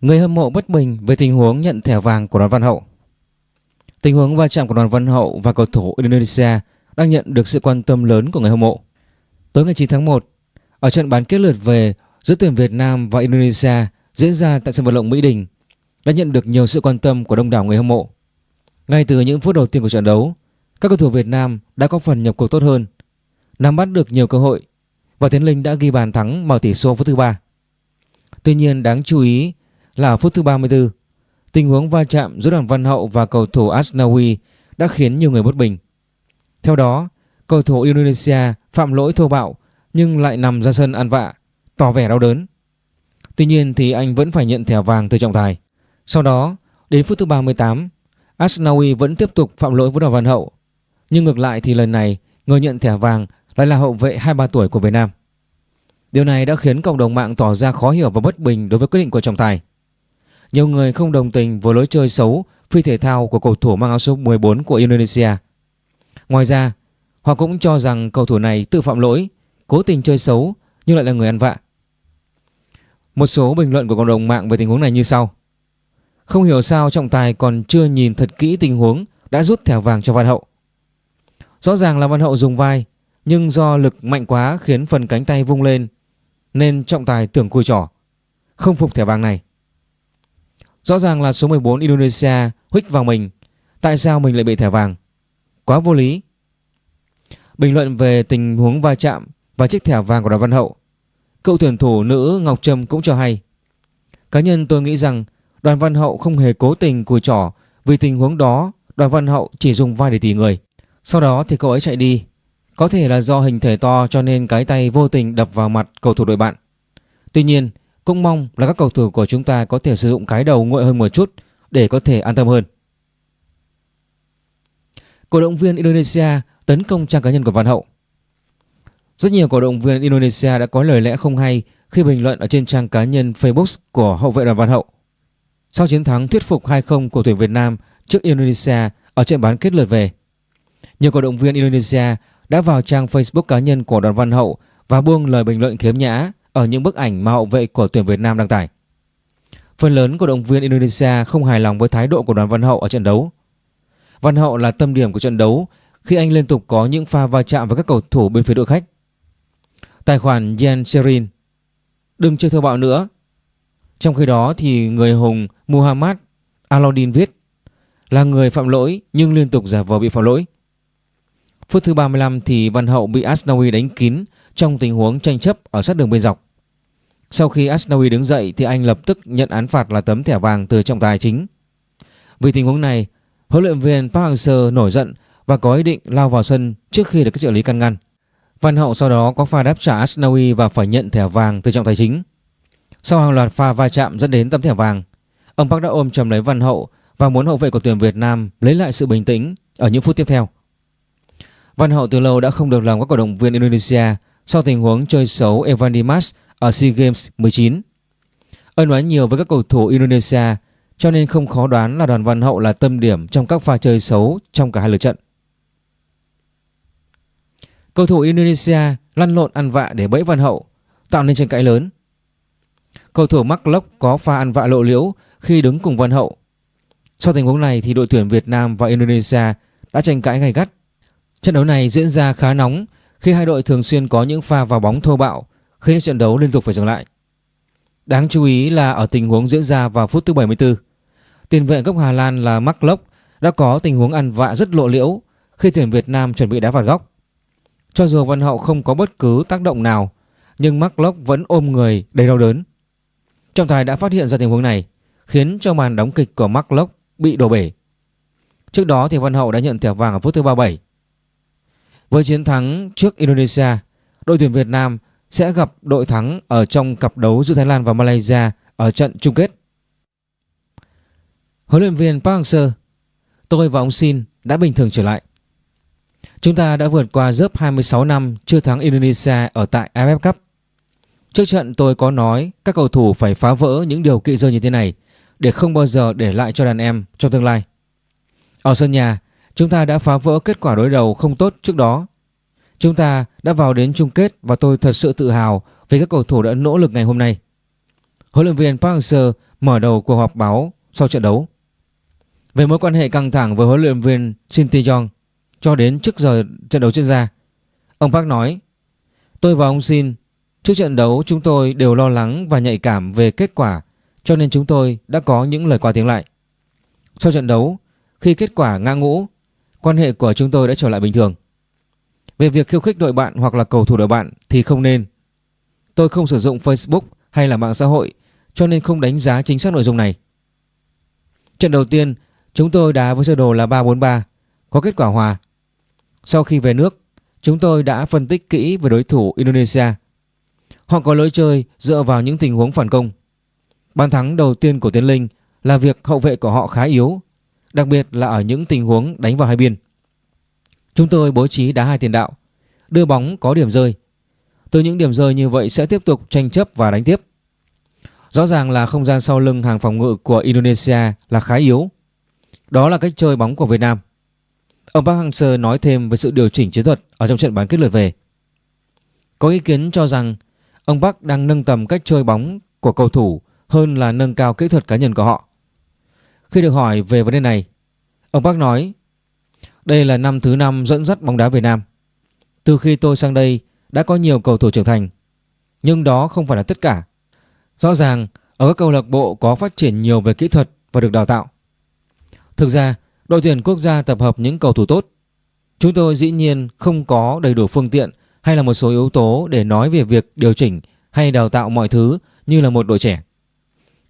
Người hâm mộ bất bình về tình huống nhận thẻ vàng của đoàn Văn Hậu. Tình huống va chạm của đoàn Văn Hậu và cầu thủ Indonesia đang nhận được sự quan tâm lớn của người hâm mộ. Tối ngày 9 tháng 1, ở trận bán kết lượt về giữa tuyển Việt Nam và Indonesia diễn ra tại sân vận động Mỹ Đình đã nhận được nhiều sự quan tâm của đông đảo người hâm mộ. Ngay từ những phút đầu tiên của trận đấu, các cầu thủ Việt Nam đã có phần nhập cuộc tốt hơn, nắm bắt được nhiều cơ hội và Tiến Linh đã ghi bàn thắng mở tỷ số phút thứ ba. Tuy nhiên đáng chú ý là phút thứ 34, tình huống va chạm giữa đoàn Văn Hậu và cầu thủ Asnawi đã khiến nhiều người bất bình. Theo đó, cầu thủ Indonesia phạm lỗi thô bạo nhưng lại nằm ra sân ăn vạ, tỏ vẻ đau đớn. Tuy nhiên thì anh vẫn phải nhận thẻ vàng từ trọng tài. Sau đó, đến phút thứ 38, Asnawi vẫn tiếp tục phạm lỗi với đoàn Văn Hậu. Nhưng ngược lại thì lần này người nhận thẻ vàng lại là hậu vệ 23 tuổi của Việt Nam. Điều này đã khiến cộng đồng mạng tỏ ra khó hiểu và bất bình đối với quyết định của trọng tài. Nhiều người không đồng tình với lối chơi xấu phi thể thao của cầu thủ mang áo số 14 của Indonesia. Ngoài ra, họ cũng cho rằng cầu thủ này tự phạm lỗi, cố tình chơi xấu nhưng lại là người ăn vạ. Một số bình luận của cộng đồng mạng về tình huống này như sau. Không hiểu sao trọng tài còn chưa nhìn thật kỹ tình huống đã rút thẻ vàng cho Văn Hậu. Rõ ràng là Văn Hậu dùng vai nhưng do lực mạnh quá khiến phần cánh tay vung lên nên trọng tài tưởng cùi trỏ, không phục thẻ vàng này. Rõ ràng là số 14 Indonesia huých vào mình, tại sao mình lại bị thẻ vàng? Quá vô lý. Bình luận về tình huống va chạm và chiếc thẻ vàng của đoàn Văn Hậu, cựu tuyển thủ nữ Ngọc Trâm cũng cho hay. Cá nhân tôi nghĩ rằng đoàn Văn Hậu không hề cố tình cùi trỏ vì tình huống đó đoàn Văn Hậu chỉ dùng vai để tỉ người. Sau đó thì cậu ấy chạy đi có thể là do hình thể to cho nên cái tay vô tình đập vào mặt cầu thủ đội bạn. Tuy nhiên, cũng mong là các cầu thủ của chúng ta có thể sử dụng cái đầu nguội hơn một chút để có thể an tâm hơn. Cổ động viên Indonesia tấn công trang cá nhân của Văn Hậu. Rất nhiều cổ động viên Indonesia đã có lời lẽ không hay khi bình luận ở trên trang cá nhân Facebook của hậu vệ đoàn Văn Hậu. Sau chiến thắng thuyết phục 2-0 của tuyển Việt Nam trước Indonesia ở trận bán kết lượt về, nhiều cổ động viên Indonesia đã vào trang Facebook cá nhân của đoàn Văn Hậu và buông lời bình luận khiếm nhã ở những bức ảnh mà hậu vệ của tuyển Việt Nam đăng tải. Phần lớn cổ động viên Indonesia không hài lòng với thái độ của đoàn Văn Hậu ở trận đấu. Văn Hậu là tâm điểm của trận đấu khi anh liên tục có những pha va chạm với các cầu thủ bên phía đội khách. Tài khoản Yen Serin Đừng chơi thơ bạo nữa. Trong khi đó thì người hùng Muhammad Alauddin viết là người phạm lỗi nhưng liên tục giả vờ bị phạm lỗi. Phút thứ 35 thì Văn Hậu bị Asnawi đánh kín trong tình huống tranh chấp ở sát đường bên dọc. Sau khi Asnawi đứng dậy thì anh lập tức nhận án phạt là tấm thẻ vàng từ trọng tài chính. Vì tình huống này, huấn luyện viên Park Hang-seo nổi giận và có ý định lao vào sân trước khi được các trợ lý can ngăn. Văn Hậu sau đó có pha đáp trả Asnawi và phải nhận thẻ vàng từ trọng tài chính. Sau hàng loạt pha va chạm dẫn đến tấm thẻ vàng, ông Park đã ôm chầm lấy Văn Hậu và muốn hậu vệ của tuyển Việt Nam lấy lại sự bình tĩnh ở những phút tiếp theo. Văn Hậu từ lâu đã không được lòng các cổ động viên Indonesia sau tình huống chơi xấu Evan Dimas ở SEA Games 19. Ân oán nhiều với các cầu thủ Indonesia cho nên không khó đoán là đoàn Văn Hậu là tâm điểm trong các pha chơi xấu trong cả hai lượt trận. Cầu thủ Indonesia lăn lộn ăn vạ để bẫy Văn Hậu, tạo nên tranh cãi lớn. Cầu thủ Mark Locke có pha ăn vạ lộ liễu khi đứng cùng Văn Hậu. Sau tình huống này thì đội tuyển Việt Nam và Indonesia đã tranh cãi gay gắt Trận đấu này diễn ra khá nóng khi hai đội thường xuyên có những pha vào bóng thô bạo khiến trận đấu liên tục phải dừng lại. Đáng chú ý là ở tình huống diễn ra vào phút thứ 74, tiền vệ gốc Hà Lan là Mark Locke đã có tình huống ăn vạ rất lộ liễu khi tuyển Việt Nam chuẩn bị đá phạt góc. Cho dù Văn Hậu không có bất cứ tác động nào, nhưng Mark Locke vẫn ôm người đầy đau đớn. Trọng tài đã phát hiện ra tình huống này, khiến cho màn đóng kịch của Mark Locke bị đổ bể. Trước đó thì Văn Hậu đã nhận thẻ vàng ở phút thứ 37 với chiến thắng trước Indonesia, đội tuyển Việt Nam sẽ gặp đội thắng ở trong cặp đấu giữa Thái Lan và Malaysia ở trận chung kết. Huấn luyện viên Park Hang-seo, tôi và ông Shin đã bình thường trở lại. Chúng ta đã vượt qua dớp 26 năm chưa thắng Indonesia ở tại AFF Cup. Trước trận tôi có nói các cầu thủ phải phá vỡ những điều kỵ rơi như thế này để không bao giờ để lại cho đàn em trong tương lai. Ở sân nhà, Chúng ta đã phá vỡ kết quả đối đầu không tốt trước đó. Chúng ta đã vào đến chung kết và tôi thật sự tự hào vì các cầu thủ đã nỗ lực ngày hôm nay. Huấn luyện viên Park Hang-seo mở đầu cuộc họp báo sau trận đấu. Về mối quan hệ căng thẳng với huấn luyện viên Shin Tae-yong cho đến trước giờ trận đấu diễn ra, ông Park nói Tôi và ông Shin trước trận đấu chúng tôi đều lo lắng và nhạy cảm về kết quả cho nên chúng tôi đã có những lời qua tiếng lại. Sau trận đấu, khi kết quả ngã ngũ, quan hệ của chúng tôi đã trở lại bình thường. Về việc khiêu khích đội bạn hoặc là cầu thủ đội bạn thì không nên. Tôi không sử dụng Facebook hay là mạng xã hội cho nên không đánh giá chính xác nội dung này. Trận đầu tiên, chúng tôi đá với sơ đồ là 3-4-3, có kết quả hòa. Sau khi về nước, chúng tôi đã phân tích kỹ về đối thủ Indonesia. Họ có lối chơi dựa vào những tình huống phản công. Bàn thắng đầu tiên của Tiến Linh là việc hậu vệ của họ khá yếu, đặc biệt là ở những tình huống đánh vào hai biên. Chúng tôi bố trí đá hai tiền đạo, đưa bóng có điểm rơi. Từ những điểm rơi như vậy sẽ tiếp tục tranh chấp và đánh tiếp. Rõ ràng là không gian sau lưng hàng phòng ngự của Indonesia là khá yếu. Đó là cách chơi bóng của Việt Nam. Ông Park Hang-seo nói thêm về sự điều chỉnh chiến thuật ở trong trận bán kết lượt về. Có ý kiến cho rằng ông Park đang nâng tầm cách chơi bóng của cầu thủ hơn là nâng cao kỹ thuật cá nhân của họ. Khi được hỏi về vấn đề này, ông Park nói đây là năm thứ năm dẫn dắt bóng đá Việt Nam. Từ khi tôi sang đây đã có nhiều cầu thủ trưởng thành, nhưng đó không phải là tất cả. Rõ ràng ở các câu lạc bộ có phát triển nhiều về kỹ thuật và được đào tạo. Thực ra, đội tuyển quốc gia tập hợp những cầu thủ tốt. Chúng tôi dĩ nhiên không có đầy đủ phương tiện hay là một số yếu tố để nói về việc điều chỉnh hay đào tạo mọi thứ như là một đội trẻ.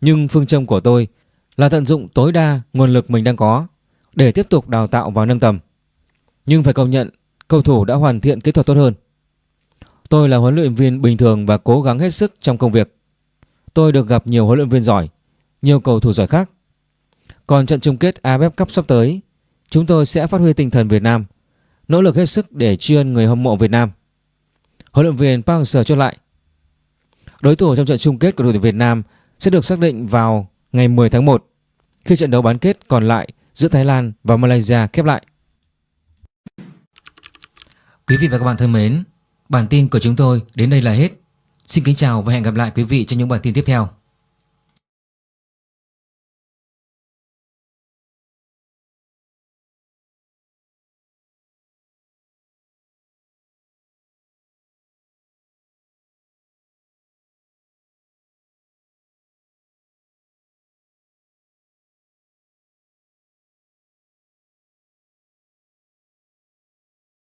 Nhưng phương châm của tôi là tận dụng tối đa nguồn lực mình đang có để tiếp tục đào tạo và nâng tầm. Nhưng phải công nhận cầu thủ đã hoàn thiện kỹ thuật tốt hơn. Tôi là huấn luyện viên bình thường và cố gắng hết sức trong công việc. Tôi được gặp nhiều huấn luyện viên giỏi, nhiều cầu thủ giỏi khác. Còn trận chung kết AFF Cup sắp tới, chúng tôi sẽ phát huy tinh thần Việt Nam, nỗ lực hết sức để tri ân người hâm mộ Việt Nam. Huấn luyện viên Park Hang-seo chốt lại. Đối thủ trong trận chung kết của đội tuyển Việt Nam sẽ được xác định vào ngày 10 tháng 1 khi trận đấu bán kết còn lại giữa Thái Lan và Malaysia khép lại. Quý vị và các bạn thân mến, bản tin của chúng tôi đến đây là hết. Xin kính chào và hẹn gặp lại quý vị trong những bản tin tiếp theo.